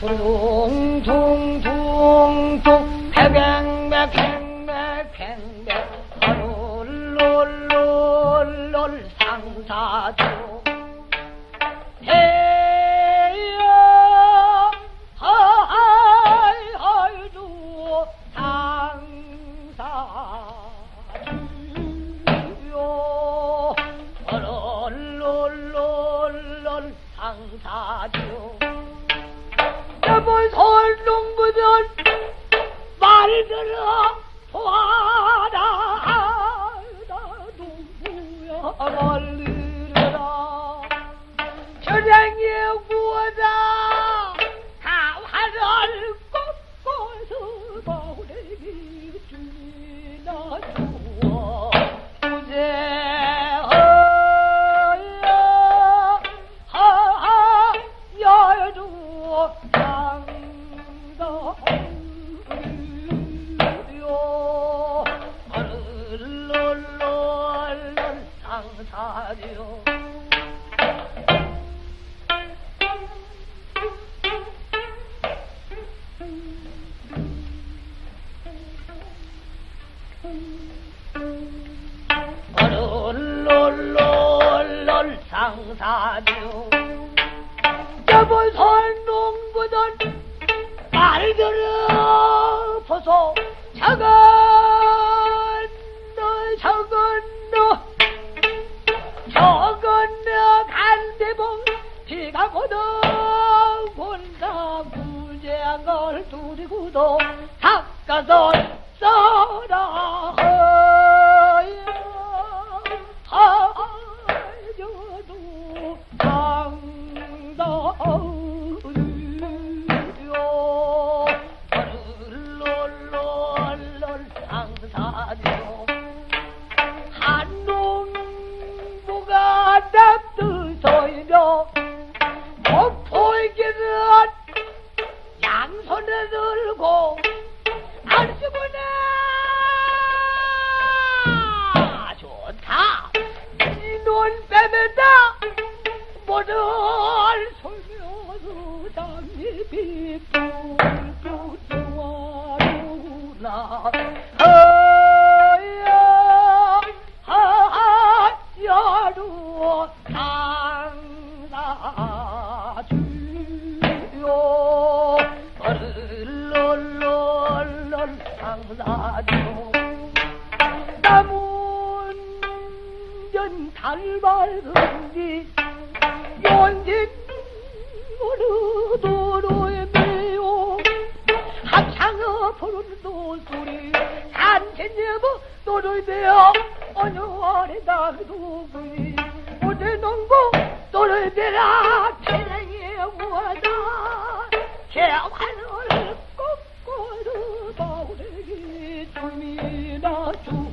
둥둥둥둥 백백맥 백맥 백맥 롤롤롤롤 상사주 해야 하이 하이주 상사주요 롤롤롤롤 상사주 여보 설동부들 말 들어 보아라 누구야 사요. 얼얼얼얼 상사요. 여보 선농부들 말 들어 보소 작은 간대봉 비가 고도 본다 구제걸 두리고도 닭가설 써라. 하여도 얼얼얼얼 상사요 한농부가 납두서이며 손에 들고 안시구나 좋다. 이눈 빼매다 모든 솔며서 장미빛 뿔뿔좋아루나 상사주 남은 달발은지 연진 어느 도로에 매요 합창어 부르는 노소리 노를 베어 어느 아래 나그도구니 오늘 농부 노를 베라 태양의 무하다 개화를 Thank you.